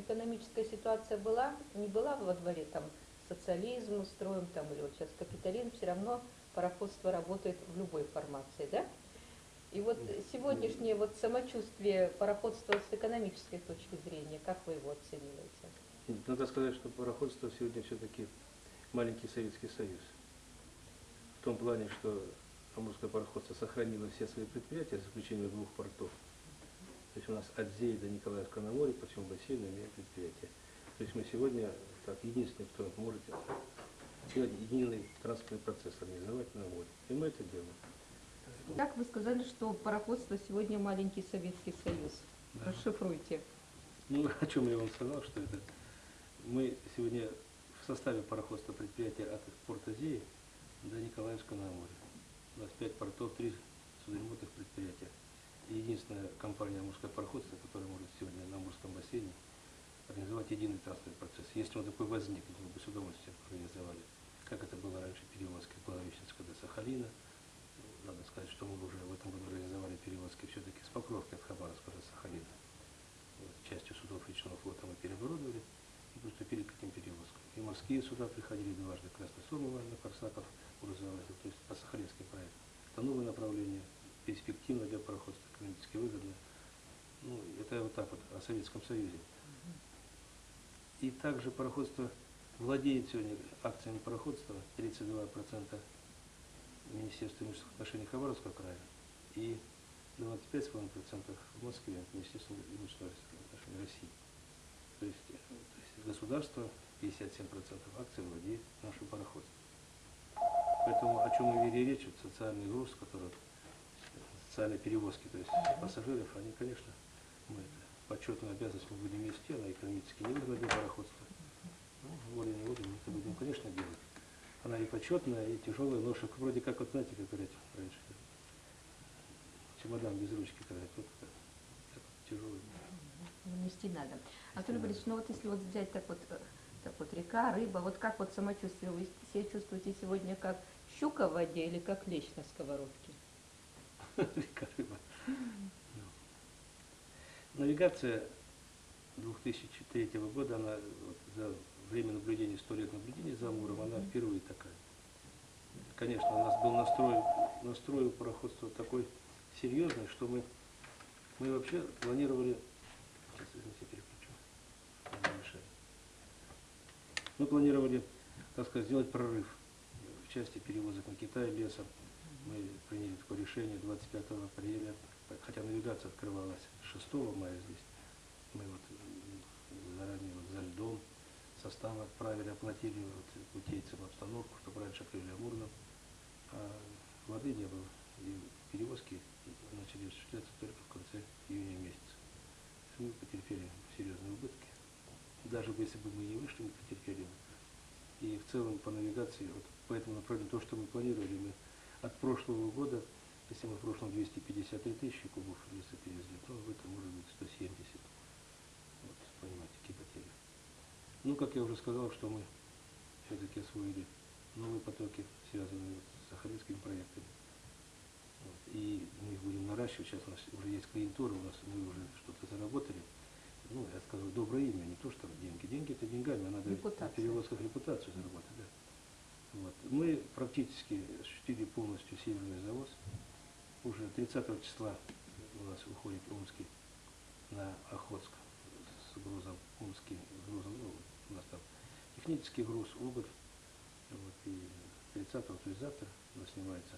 экономическая ситуация была, не была во дворе там социализм устроим там или вот сейчас капитализм, все равно пароходство работает в любой формации, да? И вот сегодняшнее вот самочувствие пароходства с экономической точки зрения, как вы его оцениваете? Надо сказать, что пароходство сегодня все-таки маленький Советский Союз. В том плане, что Амурское пароходство сохранило все свои предприятия, за исключением двух портов. То есть у нас от Зеи до Николаевска на море по всему бассейну имеем предприятия. То есть мы сегодня так, единственный, кто может сделать единый транспортный процесс организовать на море. И мы это делаем. Как вы сказали, что пароходство сегодня маленький Советский Союз? Да. Расшифруйте. Ну, о чем я вам сказал, что это мы сегодня в составе пароходства предприятия от порта Зеи до Николаевска на море. У нас пять портов, три единственная компания «Амурское пароходство», которая может сегодня на Амурском бассейне организовать единый транспортный процесс. Если он такой возникнет, мы бы с удовольствием организовали. Как это было раньше перевозки Благовещенска до Сахалина. Надо сказать, что мы уже в этом году организовали перевозки все-таки с Покровки от Хабаровска до Сахалина. Вот, частью судов речного флота мы переоборудовали и приступили к этим перевозкам. И морские суда приходили дважды Красносомова на Корсаков, грузовая, то есть по Сахалинским проектам. Это новое направление, перспективно для пароходства, экономически выгодно. Ну, это вот так вот о Советском Союзе. И также пароходство владеет сегодня акциями пароходства 32% Министерства имущественных отношений Хабаровского края и 25,5% в Москве Министерства имущественных отношений России. То есть, э, то есть государство 57% акций владеет нашим пароходством. Поэтому о чем мы вели речь, вот социальный груз, который социальные перевозки, то есть пассажиров, они, конечно, мы это почетную обязанность мы будем вести, она экономически невыгодна для пароходства. Ну, волей-неволей мы это будем, конечно, делать. Она и почетная, и тяжелая ноша, вроде как, вот знаете, как говорят раньше, чемодан без ручки, когда вот так, так тяжелый. Ну, Нести надо. Анатолий Борисович, ну вот если вот взять так вот, э, так вот река, рыба, вот как вот самочувствие, вы себя чувствуете сегодня как щука в воде или как лещ на сковородке? Река рыба. Навигация 2003 года, она вот за время наблюдения, 100 лет наблюдения за Амуром, она впервые такая. Конечно, у нас был настрой, настрой у пароходства такой серьезный, что мы, мы вообще планировали... Сейчас, извините, переключу. Мы планировали, так сказать, сделать прорыв в части перевозок на Китай лесом. Мы приняли такое решение 25 апреля, хотя навигация открывалась 6 мая здесь. Мы вот заранее вот за льдом составы отправили, оплатили вот путейцам обстановку, чтобы раньше открыли Амурном. А воды не было. И перевозки начали осуществляться только в конце июня месяца. Мы потерпели серьезные убытки. Даже если бы мы не вышли, мы потерпели. И в целом по навигации, вот по этому направлению, то, что мы планировали, мы от прошлого года, если мы в прошлом 253 тысячи кубов леса перевезли, то в этом может быть 170. Вот, понимаете, какие потери. Ну, как я уже сказал, что мы все-таки освоили новые потоки, связанные с сахалинскими проектами. Вот, и мы их будем наращивать. Сейчас у нас уже есть клиентура, у нас мы уже что-то заработали. Ну, я скажу, доброе имя, не то, что деньги. Деньги это деньгами, а надо Репутация. на перевозках репутацию заработать. Да. Вот. Мы практически осуществили полностью северный завоз. Уже 30 числа у нас уходит Омский на Охотск с грузом, Омский грузом, ну, у нас там технический груз, уголь. Вот, и 30 то есть завтра у нас снимается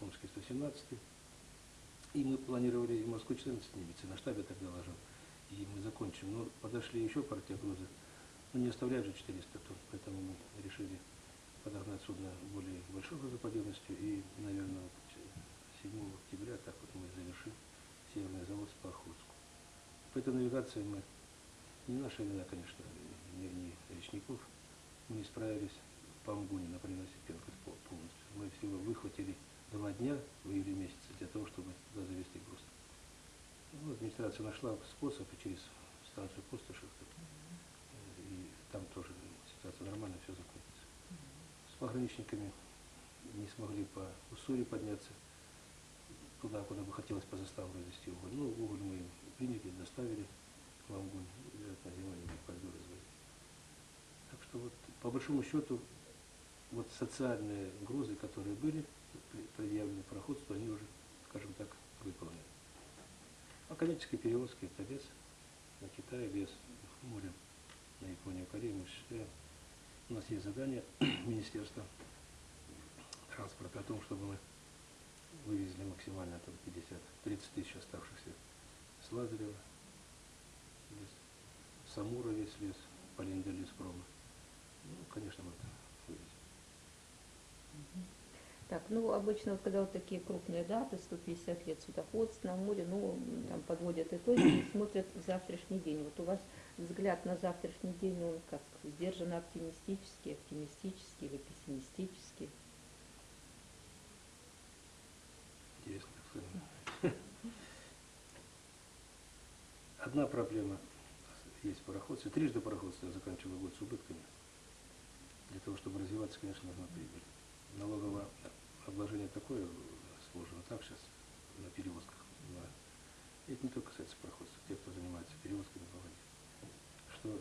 Омский 117 и мы планировали и Москву 14 снимется, на штабе так доложил. И мы закончим. Но подошли еще партия груза. Ну, не оставляют же 400 тонн, поэтому мы решили подогнать судно более большой грузоподъемностью. И, наверное, вот 7 октября так вот мы завершим северный завод по Охотску. По этой навигации мы, не наша вина, конечно, не, не речников, мы не справились по Амгуне, например, Осипенко пол- полностью. Мы всего выхватили два дня в июле месяце для того, чтобы туда завести груз. Ну, администрация нашла способ и через станцию Пустошевка. Э, И там тоже ситуация нормально, все закончится. С пограничниками не смогли по Уссури подняться туда, куда бы хотелось по заставу развести уголь. Ну, уголь мы приняли, доставили в Амгунь, вероятно, зимой не по большому счету, вот социальные угрозы, которые были предъявлены пароходству, они уже, скажем так, выполнены. А коммерческие перевозки это без на Китай, без моря на Японию, Корею мы осуществляем. У нас есть задание Министерства транспорта о том, чтобы мы вывезли максимально там 50, 30 тысяч оставшихся с Лазарева, лес, с Амура весь лес, Полинда леспрома. Ну, конечно, мы это вывезем. Так, ну обычно вот когда вот такие крупные даты, 150 лет судоходства на море, ну там подводят итоги и смотрят в завтрашний день. Вот у вас взгляд на завтрашний день, он как сдержанно оптимистический, оптимистический или пессимистический? Интересно. Одна проблема есть в пароходстве. Трижды пароходство я заканчивал год с убытками. Для того, чтобы развиваться, конечно, нужна прибыль. Налоговое обложение такое сложено так сейчас на перевозках. Это не только касается пароходства, тех, кто занимается перевозками по воде. Что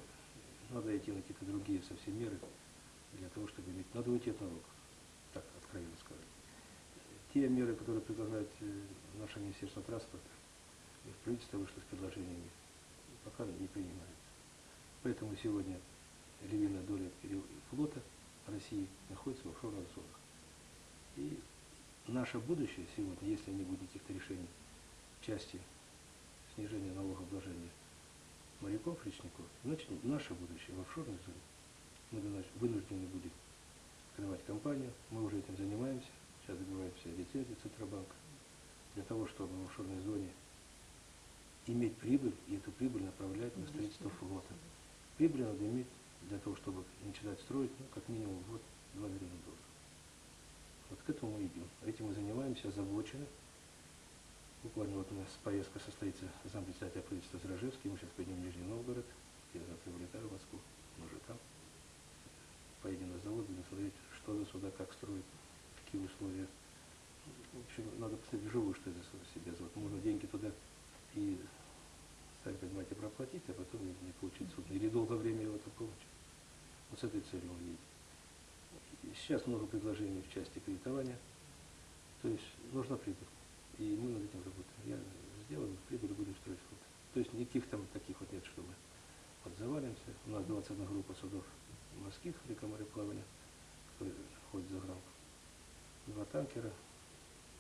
надо идти на какие-то другие совсем меры для того, чтобы иметь... Надо уйти от налогов, так откровенно сказать те меры, которые предлагает э, наше Министерство транспорта, и правительство вышло с предложениями, пока не принимается. Поэтому сегодня львиная доля флота России находится в офшорных зонах. И наше будущее сегодня, если не будет каких-то решений в части снижения налогообложения моряков, речников, значит наше будущее в офшорной зоне. Мы вынуждены будем открывать компанию, мы уже этим занимаемся, сейчас добиваемся лицензии Центробанка, для того, чтобы в офшорной зоне иметь прибыль и эту прибыль направлять на строительство флота. Прибыль надо иметь для того, чтобы начинать строить, ну, как минимум в год 2 миллиона долларов. Вот к этому мы идем. Этим мы занимаемся, озабочены. Буквально вот у нас поездка состоится зампредседателя правительства Зражевский, мы сейчас поедем в Нижний Новгород, я завтра вылетаю в Москву, мы уже там. Поедем на завод, будем смотреть, что за суда, как строить, какие условия. В общем, надо посмотреть вживую, что это за себя завод. Можно деньги туда и, сами понимаете, проплатить, а потом не, получить суд. Или долгое время его это получить. Вот с этой целью едем. И Сейчас много предложений в части кредитования. То есть нужна прибыль. И мы над этим работаем. Я сделаем прибыль, будем строить флот. То есть никаких там таких вот нет, что мы вот завалимся. У нас 21 группа судов морских река мореплавания, которые ходят за грамм. Два танкера.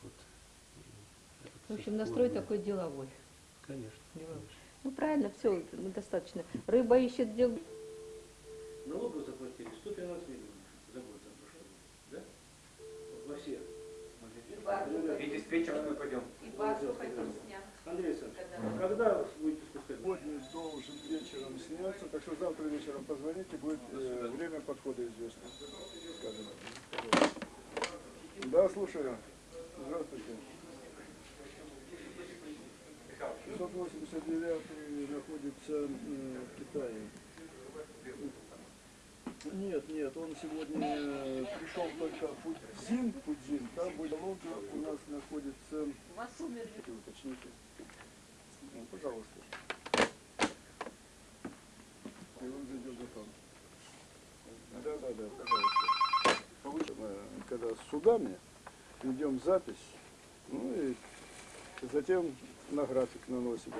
Вот. В общем, настрой такой деловой. Конечно. Деловой. Ну правильно, все, достаточно. Рыба ищет дел. Налогов заплатили 113 миллионов за год за прошлый год. Да? Во все. И диспетчер мы пойдем. И баржу хотим снять. Андрей Александрович, когда будете спускать? Сегодня должен вечером сняться, так что завтра вечером позвоните, будет э, время подхода известно. Скажем. Да, слушаю. Здравствуйте. 689 находится м, в Китае. Нет, нет, он сегодня э, пришел только в Фудзин, Фудзин, там будет лодка, у нас находится... Вас умерли. Уточните. Ну, пожалуйста. И он зайдет за там. Да, да, да, пожалуйста. Повыше, э, когда с судами ведем запись, ну и затем на график наносим.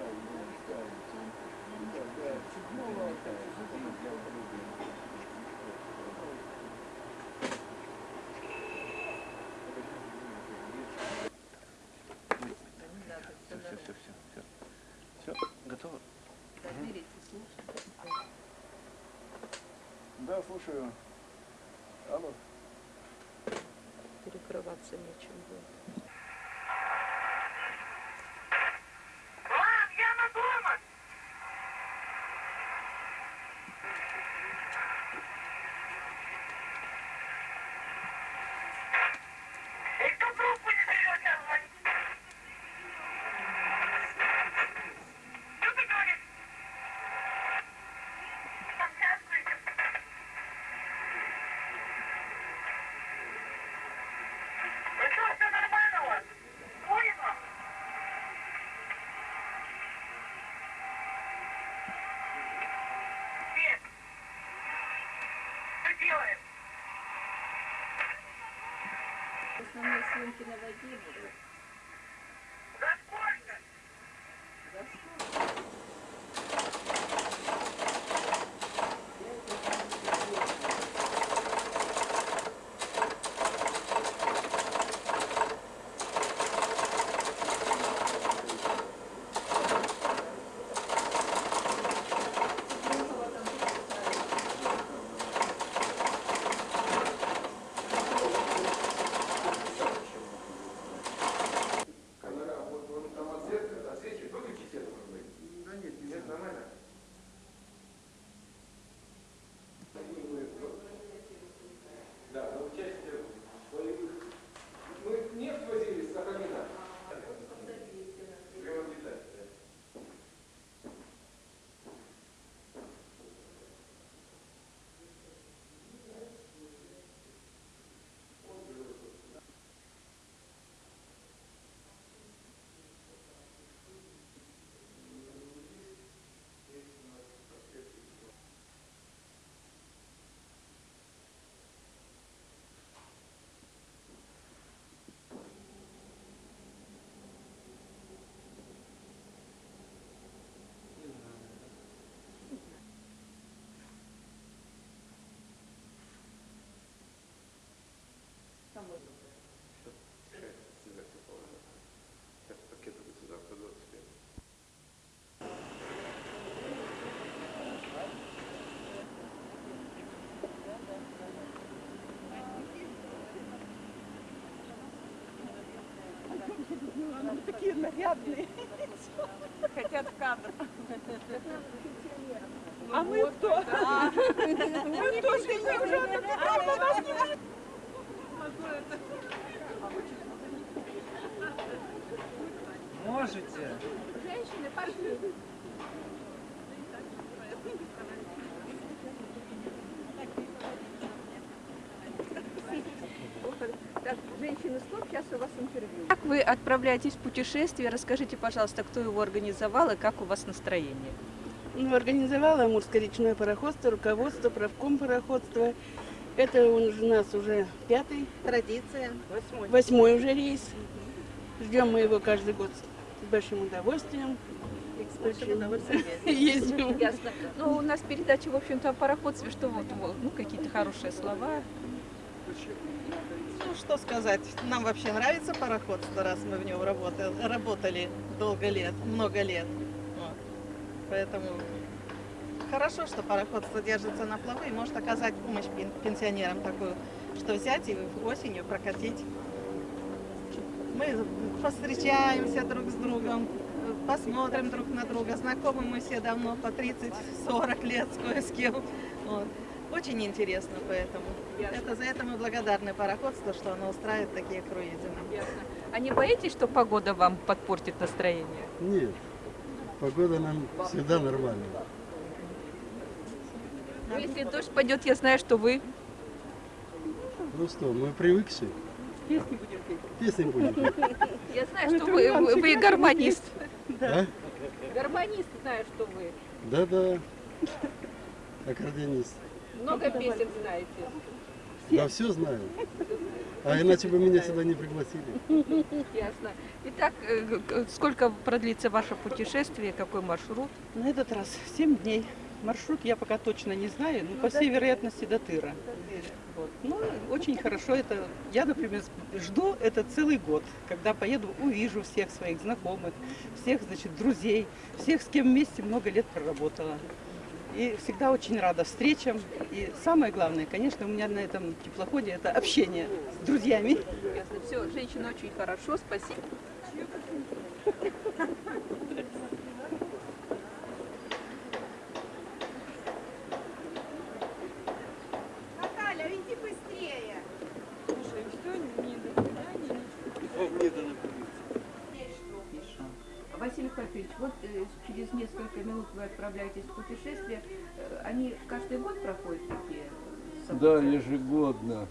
Все, все, все, все, все. Все, готово? Да, слушаю. Алло. Перекрываться нечем будет. делаем? Основные съемки на воде будут. Нарядные. Хотят в кадр. А мы кто? Мы тоже не уже на нас не Можете. Женщины, пошли. Так, женщины, стоп, сейчас у вас интервью. Как вы отправляетесь в путешествие? Расскажите, пожалуйста, кто его организовал и как у вас настроение? Ну, организовала Амурское речное пароходство, руководство, правком пароходства. Это он у нас уже пятый, Традиция. Восьмой. восьмой уже рейс. Ждем мы его каждый год с большим удовольствием. Ездим. Ясно. Ну, у нас передача, в общем-то, о пароходстве, что вот, вот, ну, какие-то хорошие слова. Ну, что сказать, нам вообще нравится пароходство, раз мы в нем работали, работали долго лет, много лет. Вот. Поэтому хорошо, что пароходство держится на плаву и может оказать помощь пен- пенсионерам такую, что взять и осенью прокатить. Мы повстречаемся друг с другом, посмотрим друг на друга, знакомы мы все давно, по 30-40 лет с кое с кем. Вот. Очень интересно поэтому. Это за это мы благодарны пароходству, что оно устраивает такие круизы нам. Ясно. А не боитесь, что погода вам подпортит настроение? Нет, погода нам всегда нормальная. Ну, если дождь пойдет, я знаю, что вы Ну что, мы привыкшие. Песни будем петь. Песни будем петь. Я знаю, что вы, вы, вы гармонист. А? Гармонист, знаю, что вы. Да-да. Аккордеонист. Много песен знаете. Да все знаю. А иначе бы меня сюда не пригласили. Ясно. Итак, э, сколько продлится ваше путешествие, какой маршрут? На этот раз 7 дней. Маршрут я пока точно не знаю, но по всей вероятности до Тыра. Вот. Ну, очень хорошо это. Я, например, жду это целый год, когда поеду, увижу всех своих знакомых, всех, значит, друзей, всех, с кем вместе много лет проработала. И всегда очень рада встречам. И самое главное, конечно, у меня на этом теплоходе это общение с друзьями. Ясно. Все, женщина очень хорошо, спасибо. Через несколько минут вы отправляетесь в путешествие. Э, Они каждый год проходят такие события? Да, ежегодно,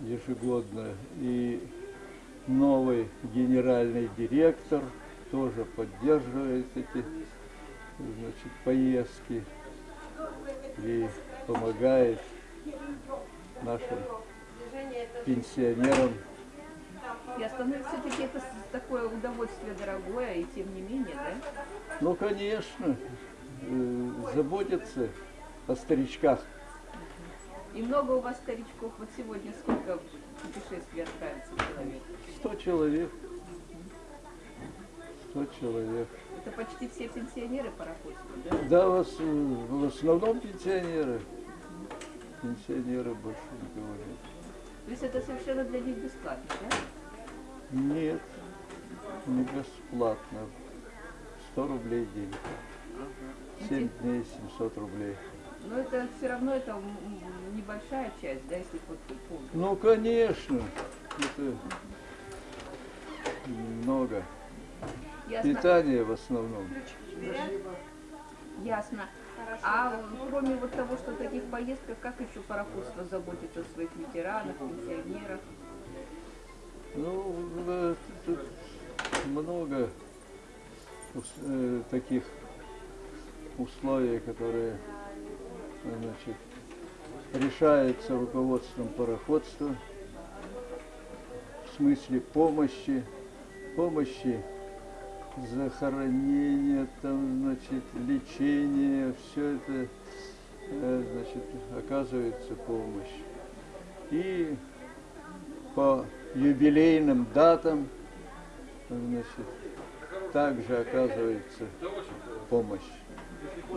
ежегодно. И новый генеральный директор тоже поддерживает эти значит, поездки и помогает нашим пенсионерам Ясно. Ну, все-таки это такое удовольствие дорогое, и тем не менее, да? Ну, конечно, э, заботятся о старичках. И много у вас старичков. Вот сегодня сколько путешествий отправится человек? 100 человек. 100 человек. Это почти все пенсионеры пароходства, да? Да, в, ос- в основном пенсионеры. Пенсионеры больше никого нет. То есть это совершенно для них бесплатно, да? Нет, не бесплатно. 100 рублей день. 7 дней 700 рублей. Но это все равно это небольшая часть, да, если вот полный. Ну, конечно, это много. Ясно. Питание в основном. Ясно. А кроме вот того, что таких поездках, как еще пароходство заботится о своих ветеранах, пенсионерах? Ну, э, тут много э, таких условий, которые значит, решаются руководством пароходства в смысле помощи, помощи захоронения, там, значит, лечения, все это, э, значит, оказывается помощь. И по юбилейным датам, значит, также оказывается помощь.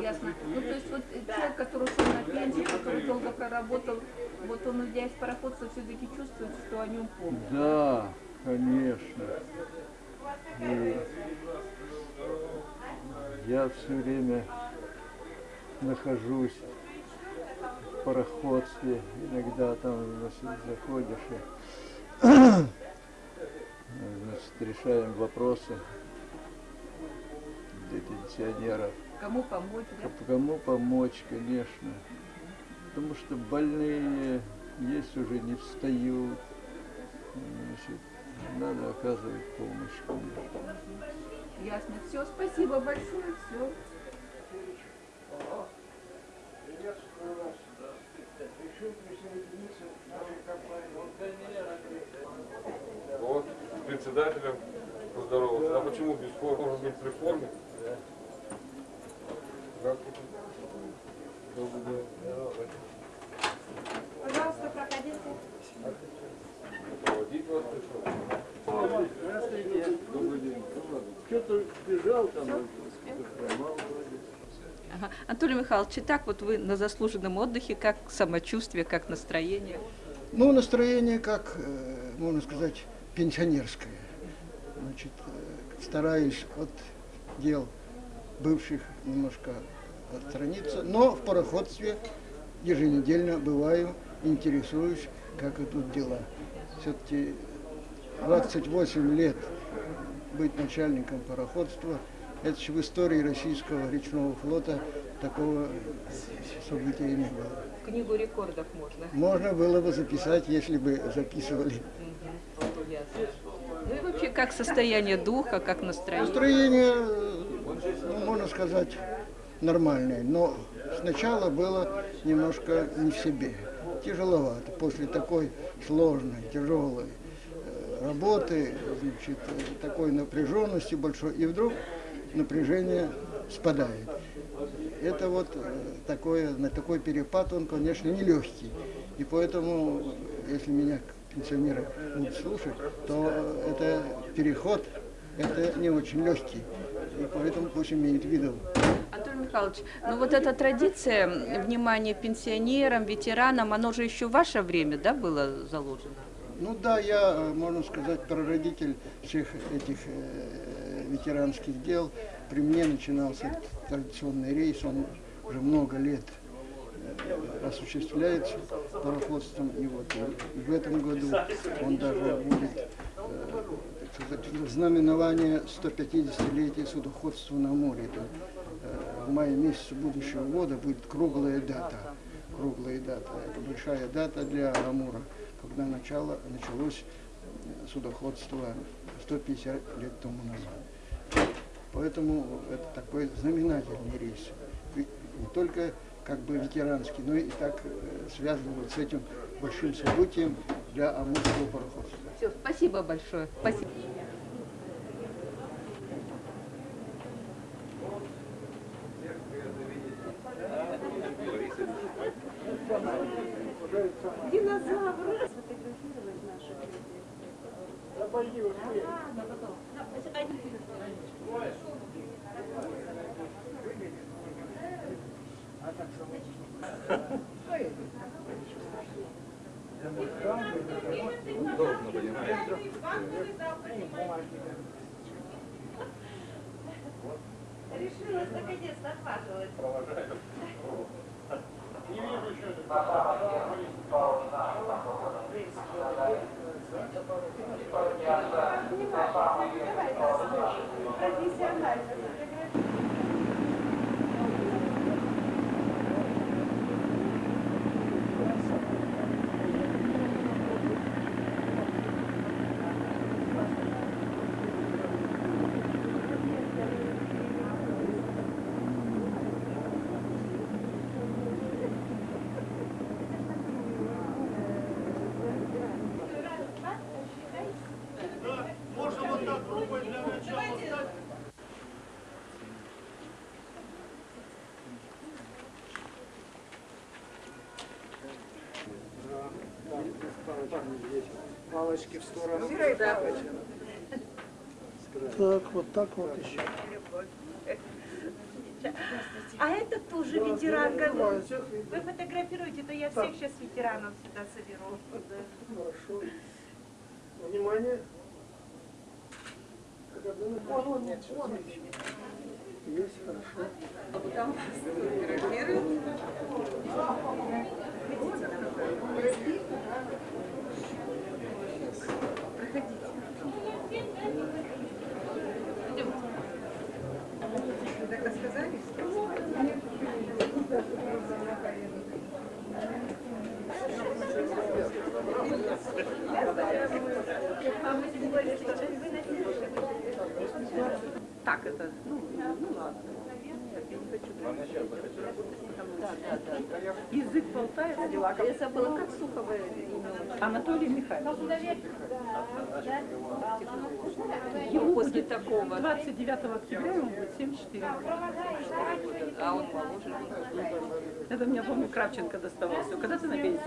Ясно. Ну, то есть вот человек, который ушел на пенсию, который долго проработал, вот он, уйдя из пароходства, все-таки чувствует, что о нем помнят. Да, конечно. И я все время нахожусь в пароходстве, иногда там значит, заходишь и значит, решаем вопросы для пенсионеров. Кому помочь, да? Кому помочь, конечно. Потому что больные есть уже не встают. Значит, надо оказывать помощь, конечно. Ясно. Все, спасибо большое, все. Председателем поздоровался. А почему без формы? Может быть, при форме? Здравствуйте. Добрый день. Пожалуйста, проходите. Проводить вас пришел. Здравствуйте. Добрый день. Что-то бежал там, хромал. Ага. Анатолий Михайлович, итак, вот вы на заслуженном отдыхе, как самочувствие, как настроение? Ну, настроение, как, э, можно сказать, пенсионерское. Значит, э, стараюсь от дел бывших немножко отстраниться, но в пароходстве еженедельно бываю, интересуюсь, как идут дела. Все-таки 28 лет быть начальником пароходства, это же в истории российского речного флота такого события не было. Книгу рекордов можно. Можно было бы записать, если бы записывали. Ясно. Ну и вообще, как состояние духа, как настроение? Настроение, э, ну, можно сказать, нормальное, но сначала было немножко не в себе. Тяжеловато. После такой сложной, тяжелой э, работы, значит, э, такой напряженности большой, и вдруг напряжение спадает. Это вот э, такое, на такой перепад, он, конечно, нелегкий. И поэтому, если меня пенсионеры будут слушать, то это переход, это не очень легкий. И поэтому пусть имеют в виду. Анатолий Михайлович, ну вот эта традиция внимания пенсионерам, ветеранам, оно же еще в ваше время, да, было заложено? Ну да, я, э, можно сказать, прародитель всех этих э, ветеранских дел. При мне начинался традиционный рейс, он уже много лет осуществляется пароходством. И вот и в этом году он даже будет э, сказать, знаменование 150-летия судоходства на море. Это, э, в мае месяце будущего года будет круглая дата. Круглая дата. Это большая дата для Амура, когда начало, началось э, судоходство 150 лет тому назад. Поэтому это такой знаменательный рейс. И не только как бы ветеранский, но и так э, связан вот с этим большим событием для амурского пароходства. Все, спасибо большое. Спасибо. Динозавр. Решилась Палочки в сторону. Так, вот так вот еще. А это тоже ветеранка. Вы вы фотографируете, то я всех сейчас ветеранов сюда соберу. Хорошо. Внимание. Он, он, он. Есть, хорошо. Так это, ну, ну ладно. Я не хочу. Да, да, да. Язык болтается, дела как... Я забыла, как Сухова имя. Анатолий Михайлович. После такого. 29 октября ему будет 74 А он положен. Это меня, помню, Кравченко доставался. Когда ты на пенсии?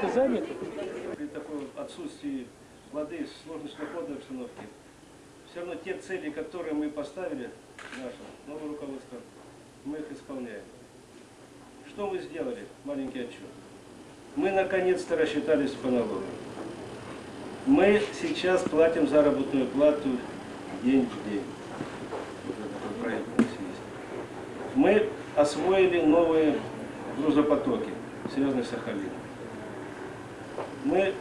Ты занят? При таком отсутствии воды, сложной сухоходной обстановке, все равно те цели, которые мы поставили, наше новое руководство, мы их исполняем. Что мы сделали? Маленький отчет. Мы наконец-то рассчитались по налогам. Мы сейчас платим заработную плату день в день. Мы освоили новые грузопотоки, связанные с Сахалином. Мы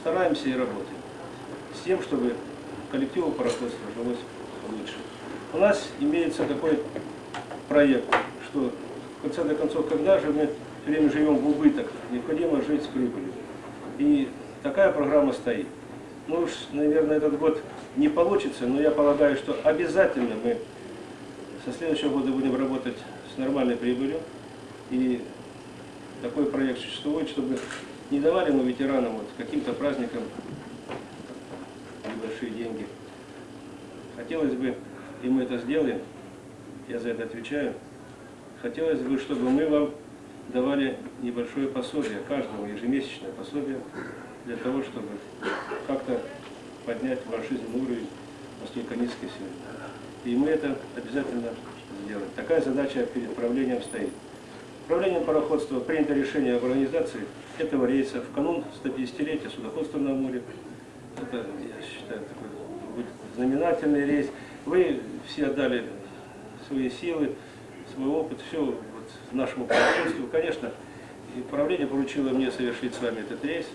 стараемся и работаем с тем, чтобы коллективу пароходства жилось лучше. У нас имеется такой проект, что в конце до концов, когда же мы все время живем в убыток, необходимо жить с прибылью. И такая программа стоит. Ну уж, наверное, этот год не получится, но я полагаю, что обязательно мы со следующего года будем работать с нормальной прибылью. И такой проект существует, чтобы не давали мы ветеранам вот каким-то праздникам небольшие деньги. Хотелось бы, и мы это сделаем, я за это отвечаю, хотелось бы, чтобы мы вам давали небольшое пособие, каждому ежемесячное пособие, для того, чтобы как-то поднять ваш жизненный уровень настолько низкий сегодня. И мы это обязательно сделаем. Такая задача перед правлением стоит. Правлением пароходства принято решение об организации этого рейса в канун 150-летия судоходства на море. Это, я считаю, такой знаменательный рейс. Вы все отдали свои силы, свой опыт, все вот, нашему пароходству. Конечно, и правление поручило мне совершить с вами этот рейс.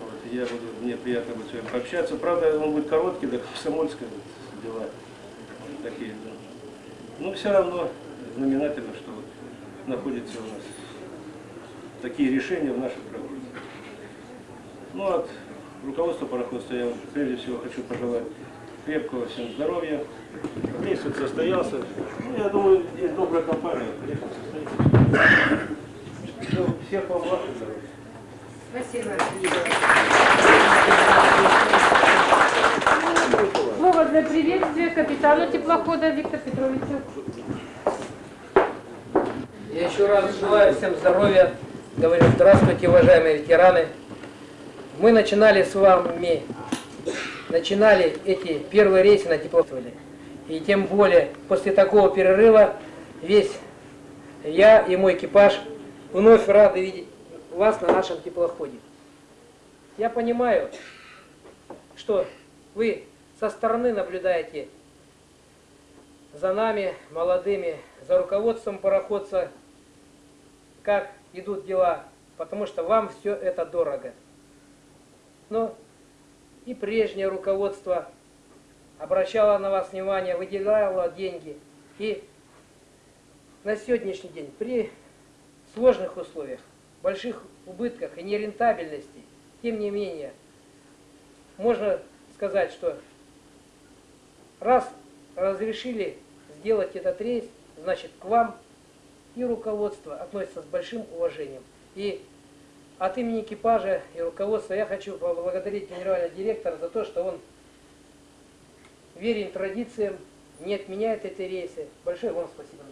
Вот, я буду, мне приятно будет с вами пообщаться. Правда, он будет короткий, да, комсомольская вот, дела вот такие. Но, но все равно знаменательно, что вот находятся у нас такие решения в наших правах. Ну, от руководства пароходства я вам прежде всего хочу пожелать крепкого всем здоровья. Вот состоялся. Ну, я думаю, есть добрая компания. Все, всех вам благ здоровья. Спасибо. Слово для приветствия капитану теплохода Виктору Петровичу. Я еще раз желаю всем здоровья. Говорю, здравствуйте, уважаемые ветераны. Мы начинали с вами, начинали эти первые рейсы на теплоходе. И тем более после такого перерыва весь я и мой экипаж вновь рады видеть вас на нашем теплоходе. Я понимаю, что вы со стороны наблюдаете за нами, молодыми, за руководством пароходца, как идут дела, потому что вам все это дорого. Но и прежнее руководство обращало на вас внимание, выделяло деньги. И на сегодняшний день при сложных условиях, больших убытках и нерентабельности, тем не менее, можно сказать, что раз разрешили сделать этот рейс, значит к вам и руководство относится с большим уважением. И от имени экипажа и руководства я хочу поблагодарить генерального директора за то, что он верен традициям, не отменяет эти рейсы. Большое вам спасибо.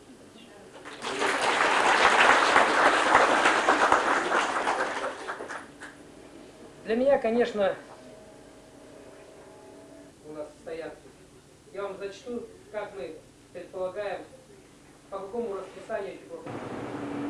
Для меня, конечно, у нас стоят. Я вам зачту, как мы предполагаем, по какому расписанию эти.